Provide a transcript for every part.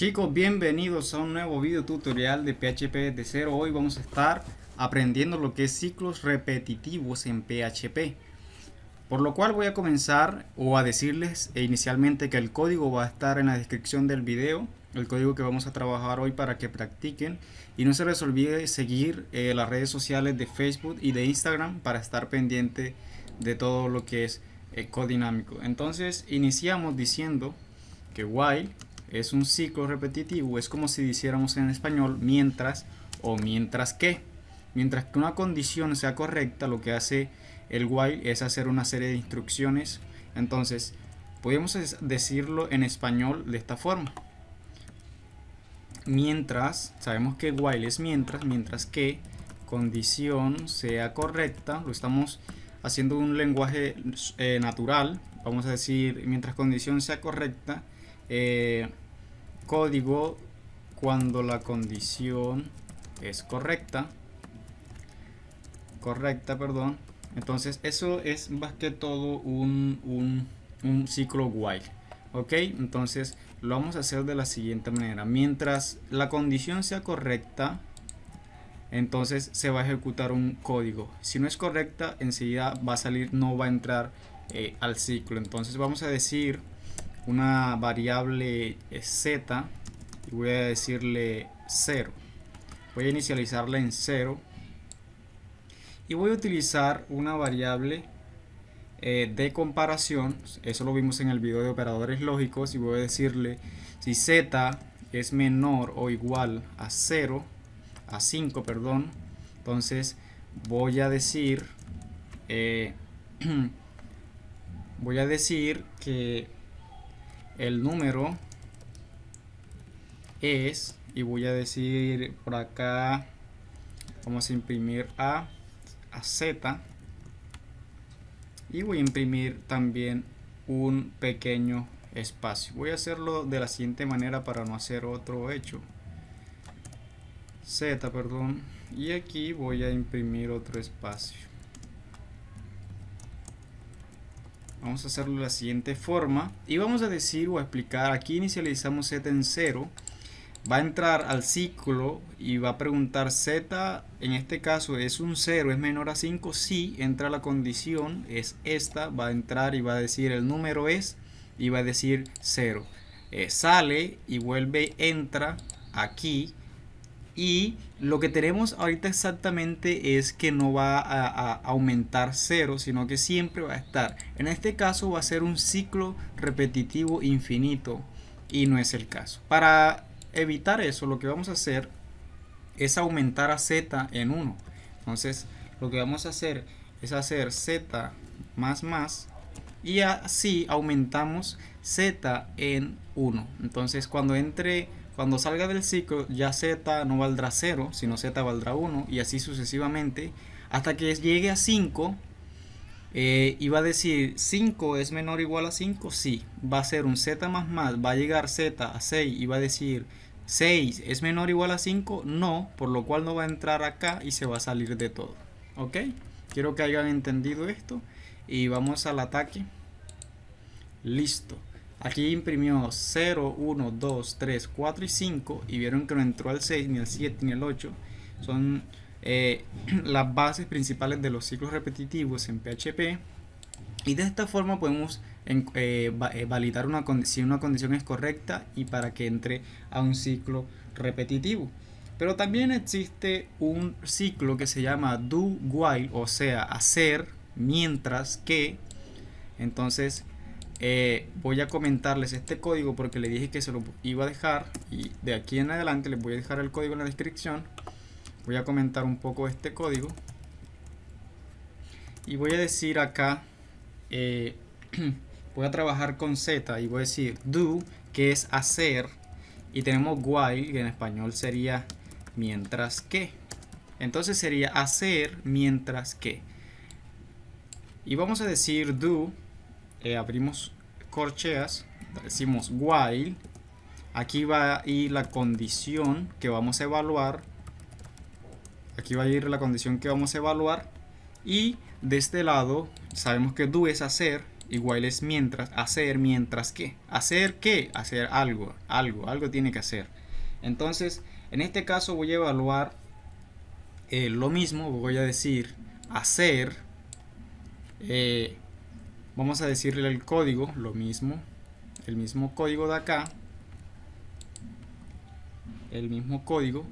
Chicos, bienvenidos a un nuevo video tutorial de PHP de cero. Hoy vamos a estar aprendiendo lo que es ciclos repetitivos en PHP. Por lo cual voy a comenzar o a decirles inicialmente que el código va a estar en la descripción del video. El código que vamos a trabajar hoy para que practiquen. Y no se les olvide seguir eh, las redes sociales de Facebook y de Instagram para estar pendiente de todo lo que es eh, codinámico. Entonces iniciamos diciendo que while es un ciclo repetitivo, es como si dijéramos en español mientras o mientras que. Mientras que una condición sea correcta, lo que hace el while es hacer una serie de instrucciones. Entonces, podemos decirlo en español de esta forma. Mientras, sabemos que while es mientras, mientras que condición sea correcta, lo estamos haciendo un lenguaje eh, natural, vamos a decir, mientras condición sea correcta, eh, código cuando la condición es correcta. Correcta perdón. Entonces eso es más que todo un, un, ciclo while ok entonces lo vamos a hacer de la siguiente manera. Mientras la condición sea correcta entonces se va a ejecutar un código. Si no es correcta enseguida va a salir no va a entrar eh, al ciclo. Entonces vamos a decir una variable z y voy a decirle 0 voy a inicializarla en 0 y voy a utilizar una variable eh, de comparación. Eso lo vimos en el video de operadores lógicos y voy a decirle si z es menor o igual a 0 a 5 perdón entonces voy a decir eh, voy a decir que el número es y voy a decir por acá vamos a imprimir a a z y voy a imprimir también un pequeño espacio. Voy a hacerlo de la siguiente manera para no hacer otro hecho. Z perdón. Y aquí voy a imprimir otro espacio vamos a hacerlo de la siguiente forma y vamos a decir o a explicar. Aquí inicializamos z en 0 va a entrar al ciclo y va a preguntar z en este caso es un 0 es menor a 5 si entra la condición es esta va a entrar y va a decir el número es y va a decir 0 eh, sale y vuelve entra aquí y lo que tenemos ahorita exactamente es que no va a, aumentar cero sino que siempre va a estar. En este caso va a ser un ciclo repetitivo infinito y no es el caso. Para evitar eso lo que vamos a hacer es aumentar a z en 1 entonces lo que vamos a hacer es hacer z más más y así aumentamos z en 1 entonces cuando entre cuando salga del ciclo ya z no valdrá 0, sino z valdrá 1 y así sucesivamente hasta que llegue a 5 eh, y va a decir 5 es menor o igual a 5, sí, va a ser un z más más, va a llegar z a 6 y va a decir 6 es menor o igual a 5, no, por lo cual no va a entrar acá y se va a salir de todo, ok, quiero que hayan entendido esto y vamos al ataque, listo, Aquí imprimió 0, 1, 2, 3, 4 y 5 y vieron que no entró al 6, ni al 7, ni al 8. Son eh, las bases principales de los ciclos repetitivos en PHP. Y de esta forma podemos eh, eh, validar una si una condición es correcta y para que entre a un ciclo repetitivo. Pero también existe un ciclo que se llama do while, o sea, hacer mientras que. Entonces, eh, voy a comentarles este código porque le dije que se lo iba a dejar y de aquí en adelante les voy a dejar el código en la descripción. Voy a comentar un poco este código. Y voy a decir acá eh, voy a trabajar con z y voy a decir do que es hacer y tenemos while que en español sería mientras que. Entonces sería hacer mientras que. Y vamos a decir do eh, abrimos corcheas, decimos while, aquí va a ir la condición que vamos a evaluar, aquí va a ir la condición que vamos a evaluar y de este lado sabemos que do es hacer igual es mientras, hacer mientras que. ¿Hacer qué? Hacer algo, algo, algo tiene que hacer. Entonces, en este caso voy a evaluar eh, lo mismo, voy a decir hacer, eh, vamos a decirle el código, lo mismo, el mismo código de acá, el mismo código,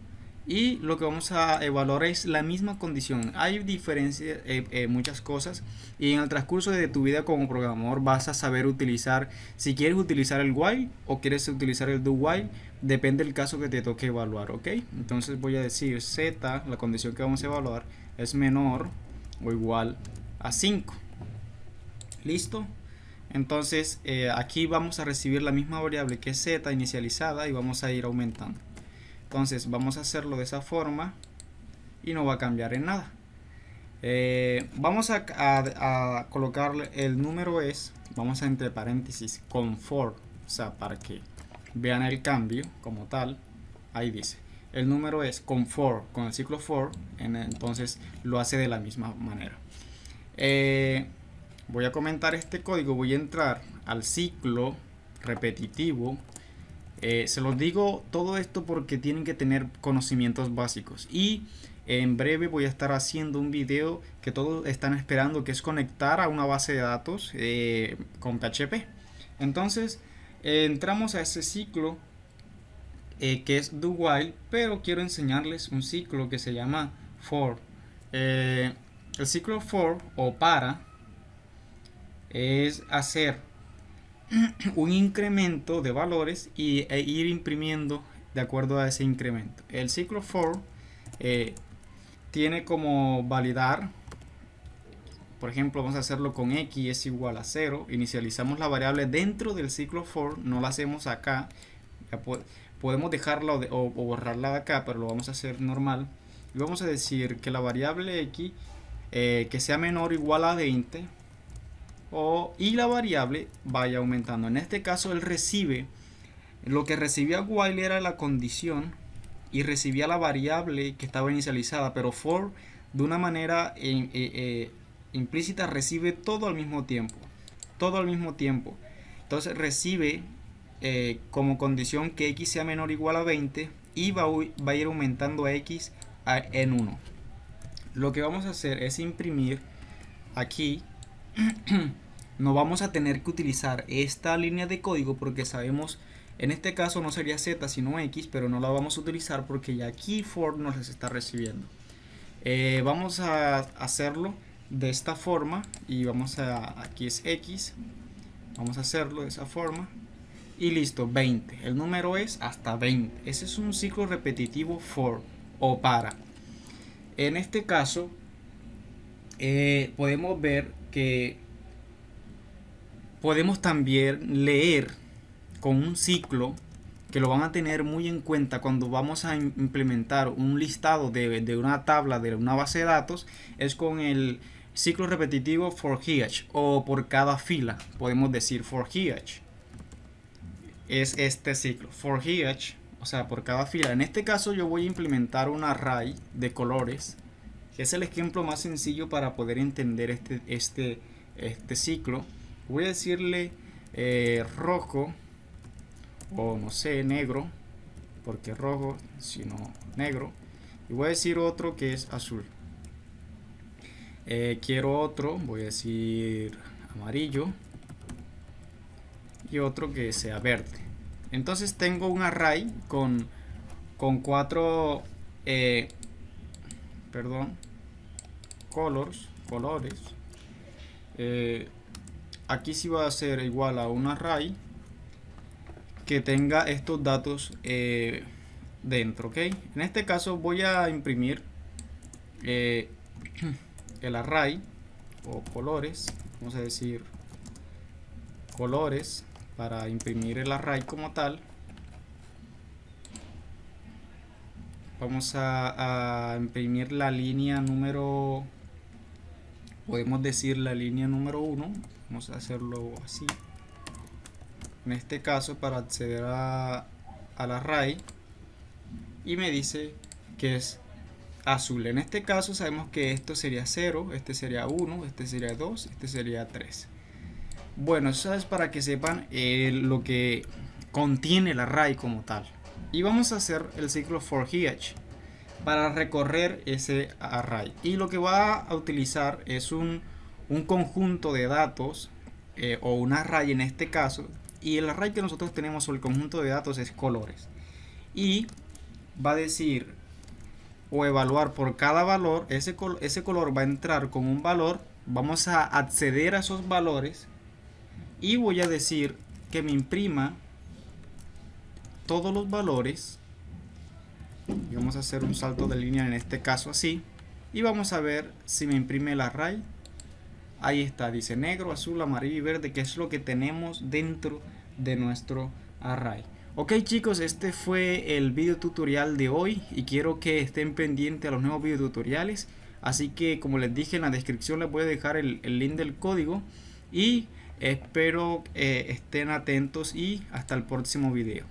y lo que vamos a evaluar es la misma condición. Hay diferencias, eh, eh, muchas cosas y en el transcurso de tu vida como programador vas a saber utilizar, si quieres utilizar el while o quieres utilizar el do while, depende del caso que te toque evaluar, ¿ok? Entonces voy a decir z, la condición que vamos a evaluar es menor o igual a 5. ¿Listo? Entonces eh, aquí vamos a recibir la misma variable que z inicializada y vamos a ir aumentando. Entonces vamos a hacerlo de esa forma y no va a cambiar en nada. Eh, vamos a, colocarle el número es, vamos a entre paréntesis con for, o sea, para que vean el cambio como tal. Ahí dice, el número es con for, con el ciclo for, entonces lo hace de la misma manera. Eh, voy a comentar este código, voy a entrar al ciclo repetitivo. Eh, se los digo todo esto porque tienen que tener conocimientos básicos. Y en breve voy a estar haciendo un video que todos están esperando que es conectar a una base de datos eh, con PHP entonces eh, entramos a ese ciclo que es do while pero quiero enseñarles un ciclo que se llama for. El ciclo for o para es hacer un incremento de valores y, e ir imprimiendo de acuerdo a ese incremento. El ciclo for eh, tiene como validar, por ejemplo, vamos a hacerlo con x es igual a 0, inicializamos la variable dentro del ciclo for, no la hacemos acá, podemos dejarla o, borrarla de acá, pero lo vamos a hacer normal. Y vamos a decir que la variable x eh, que sea menor o igual a 20 o, y la variable vaya aumentando. En este caso él recibe, lo que recibía while era la condición y recibía la variable que estaba inicializada, pero for de una manera eh, eh, implícita recibe todo al mismo tiempo. Todo al mismo tiempo. Entonces recibe eh, como condición que x sea menor o igual a 20 y va, va a ir aumentando a x en 1. Lo que vamos a hacer es imprimir aquí no vamos a tener que utilizar esta línea de código porque sabemos en este caso no sería z sino x pero no la vamos a utilizar porque ya aquí for nos está recibiendo. Eh, vamos a hacerlo de esta forma y vamos a aquí es x vamos a hacerlo de esa forma y listo 20 el número es hasta 20 ese es un ciclo repetitivo for o para. En este caso eh, podemos ver que podemos también leer con un ciclo que lo van a tener muy en cuenta cuando vamos a implementar un listado de, una tabla de una base de datos es con el ciclo repetitivo for each o por cada fila podemos decir for each es este ciclo for each o sea por cada fila. En este caso yo voy a implementar un array de colores es el ejemplo más sencillo para poder entender este, este, este ciclo. Voy a decirle eh, rojo o no sé negro porque rojo sino negro. Y voy a decir otro que es azul. Eh, quiero otro voy a decir amarillo. Y otro que sea verde. Entonces tengo un array con con cuatro eh, perdón colors colores aquí sí va a ser igual a un array que tenga estos datos eh, dentro, ¿ok? En este caso voy a imprimir eh, el array o colores, vamos a decir colores para imprimir el array como tal. Vamos a imprimir la línea número, podemos decir la línea número 1 vamos a hacerlo así. En este caso para acceder a, al array y me dice que es azul. En este caso sabemos que esto sería 0 este sería 1 este sería 2 este sería 3 Bueno, eso es para que sepan eh, lo que contiene el array como tal. Y vamos a hacer el ciclo for each para recorrer ese array. Y lo que va a utilizar es un, conjunto de datos eh, o un array en este caso. Y el array que nosotros tenemos o el conjunto de datos es colores. Y va a decir o evaluar por cada valor, ese, ese color va a entrar con un valor, vamos a acceder a esos valores y voy a decir que me imprima todos los valores y vamos a hacer un salto de línea en este caso así y vamos a ver si me imprime el array ahí está, dice negro, azul, amarillo y verde que es lo que tenemos dentro de nuestro array. Ok chicos, este fue el video tutorial de hoy y quiero que estén pendientes a los nuevos video tutoriales. Así que como les dije en la descripción les voy a dejar el, el link del código y espero eh, estén atentos y hasta el próximo video